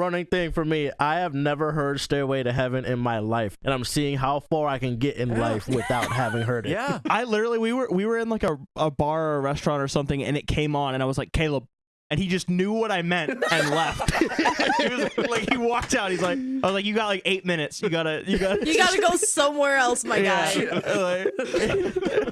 running thing for me. I have never heard Stairway to Heaven in my life, and I'm seeing how far I can get in life without having heard it. Yeah. I literally we were we were in like a, a bar or a restaurant or something and it came on and I was like Caleb and he just knew what I meant and left. he was like he walked out. He's like I was like you got like eight minutes. You gotta you gotta You gotta go somewhere else, my guy. Yeah,